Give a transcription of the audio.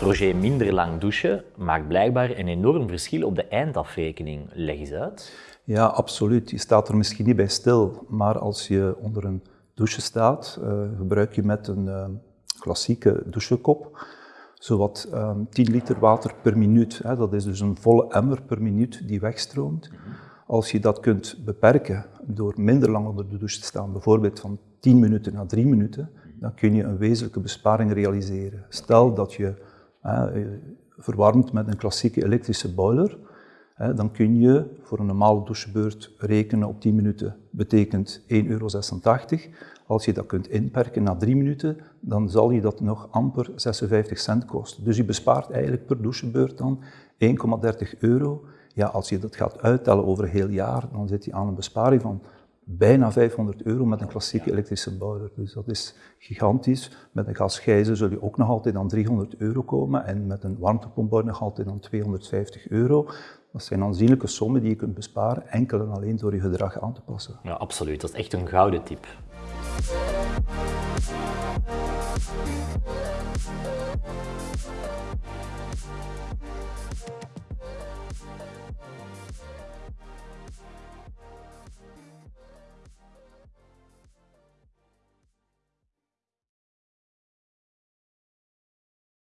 Roger, minder lang douchen maakt blijkbaar een enorm verschil op de eindafrekening. Leg eens uit. Ja, absoluut. Je staat er misschien niet bij stil, maar als je onder een douche staat, uh, gebruik je met een uh, klassieke douchekop zowat um, ehm, 10 liter water per minuut. Hè. Dat is dus een volle emmer per minuut die wegstroomt. Als je dat kunt beperken door minder lang onder de douche te staan, bijvoorbeeld van 10 minuten naar 3 minuten, dan kun je een wezenlijke besparing realiseren. Stel dat je hè, verwarmt met een klassieke elektrische boiler, dan kun je voor een normale douchebeurt rekenen op 10 minuten. Betekent 1,86 euro. Als je dat kunt inperken na 3 minuten, dan zal je dat nog amper 56 cent kosten. Dus je bespaart eigenlijk per douchebeurt dan 1,30 euro. Ja, als je dat gaat uittellen over een heel jaar, dan zit je aan een besparing van bijna 500 euro met een klassieke elektrische boiler. Dus dat is gigantisch. Met een gasgijzer zul je ook nog altijd aan 300 euro komen en met een warmtepomp nog altijd aan 250 euro. Dat zijn aanzienlijke sommen die je kunt besparen, enkel en alleen door je gedrag aan te passen. Ja, absoluut. Dat is echt een gouden tip.